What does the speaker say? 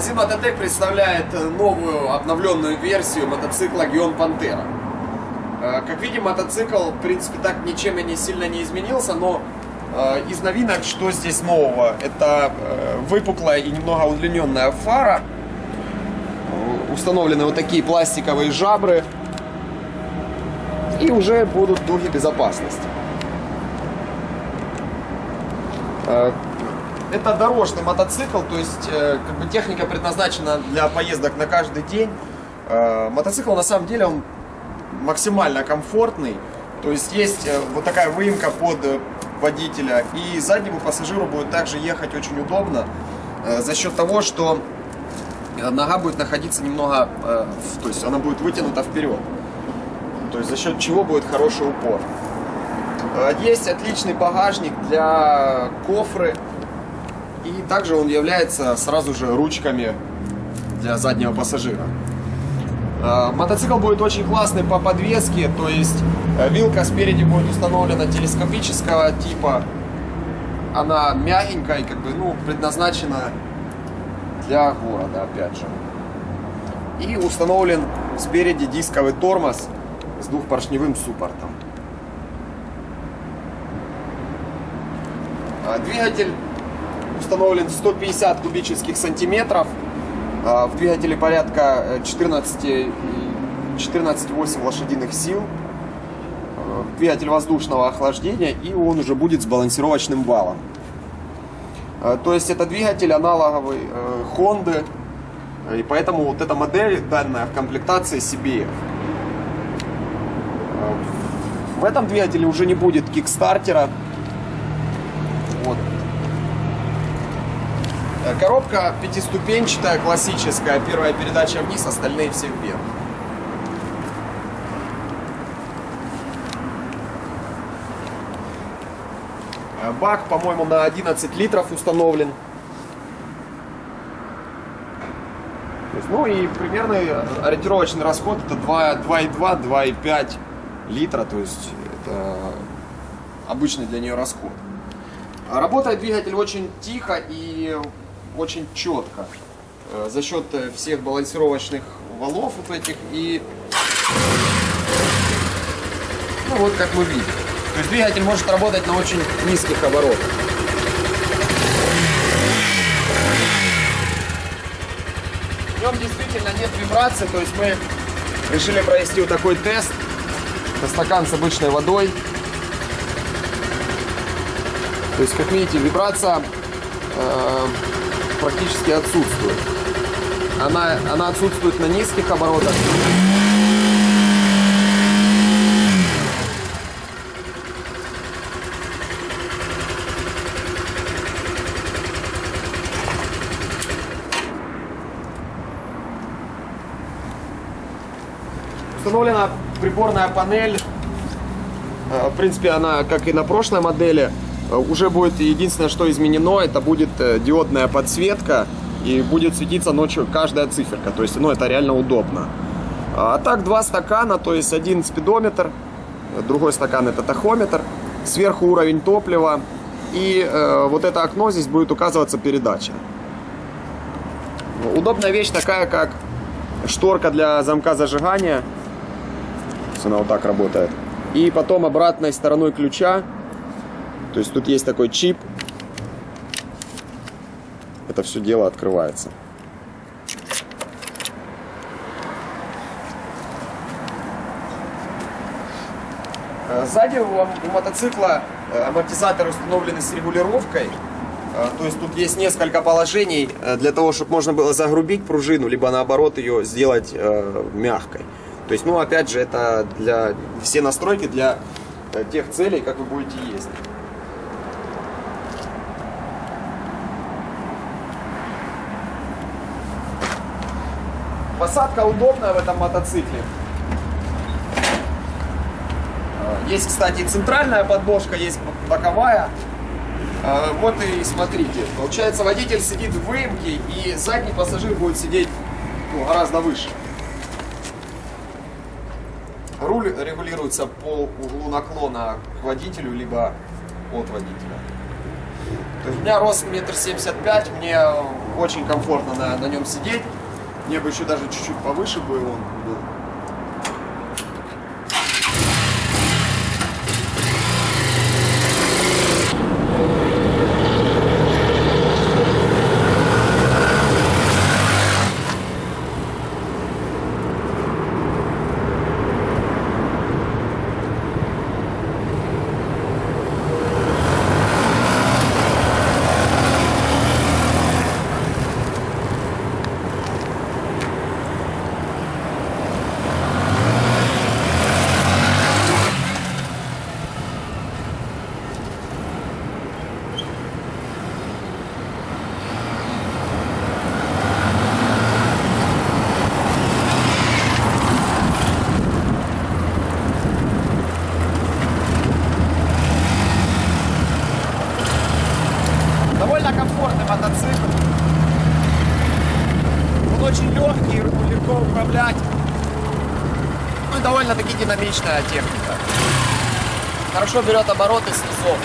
Магазин Мототек представляет новую обновленную версию мотоцикла Гион Пантера. Э, как видим, мотоцикл, в принципе, так ничем и не сильно не изменился, но э, из новинок, что здесь нового? Это э, выпуклая и немного удлиненная фара. Установлены вот такие пластиковые жабры. И уже будут дуги безопасности. Это дорожный мотоцикл, то есть как бы техника предназначена для поездок на каждый день. Мотоцикл на самом деле он максимально комфортный. То есть есть э, вот такая выемка под э, водителя. И заднему пассажиру будет также ехать очень удобно. Э, за счет того, что нога будет находиться немного, то есть она будет вытянута вперед. То есть за счет чего будет хороший упор. Есть отличный багажник для кофры. И также он является сразу же ручками для заднего пассажира. Э, мотоцикл будет очень классный по подвеске, то есть э, вилка спереди будет установлена телескопического типа. Она мягенькая как бы, ну, предназначена для города, опять же. И установлен спереди дисковый тормоз с двухпоршневым суппортом. Э, двигатель установлен 150 кубических сантиметров. А, в двигателе порядка 14, э, 14,8 лошадиных сил. А, двигатель воздушного охлаждения и он уже будет с балансировочным валом. А, то есть это двигатель аналоговый э, Honda. И поэтому вот эта модель данная в комплектации CBF. В этом двигателе уже не будет кикстартера. Вот. Э, коробка пятиступенчатая, классическая. Первая передача вниз, остальные все вверх. Э, бак, по-моему, на 11 литров установлен. ну и примерный ориентировочный расход это 2,2-2,5 литра, то есть это обычный для нее расход. Работает двигатель очень тихо и очень четко э, за счет э, всех балансировочных валов вот этих и ну вот как мы видим. То есть двигатель может работать на очень низких оборотах. В нем действительно нет вибрации, то есть мы решили провести вот такой тест. Это стакан с обычной водой. То есть, как видите, вибрация э, практически отсутствует. Она, она отсутствует на низких оборотах. Установлена приборная панель. Э, в принципе, она, как и на прошлой модели, уже будет единственное, что изменено, это будет э, диодная подсветка и будет светиться ночью каждая циферка. То есть, ну, это реально удобно. А так, два стакана, то есть один спидометр, другой стакан это тахометр, сверху уровень топлива и э, вот это окно здесь будет указываться передача. Удобная вещь такая, как шторка для замка зажигания. Она вот так работает. И потом обратной стороной ключа то есть тут есть такой чип. Это все дело открывается. Э, сзади у мотоцикла э, амортизаторы установлены с регулировкой. Э, то есть тут есть несколько положений для того, чтобы можно было загрубить пружину, либо наоборот ее сделать мягкой. То есть, ну, опять же, это для все настройки для тех целей, как вы будете ездить. Посадка удобная в этом мотоцикле. Есть, кстати, центральная подложка, есть боковая. А, вот и смотрите. Получается, водитель сидит в выемке, и задний пассажир будет сидеть ну, гораздо выше. Руль регулируется по углу наклона к водителю, либо от водителя. То есть у меня рост метр семьдесят пять, мне очень комфортно на, на нем сидеть. Мне бы еще даже чуть-чуть повыше бы он был. Довольно комфортный мотоцикл. Он очень легкий, легко управлять. Ну и довольно-таки динамичная техника. Хорошо берет обороты снизу.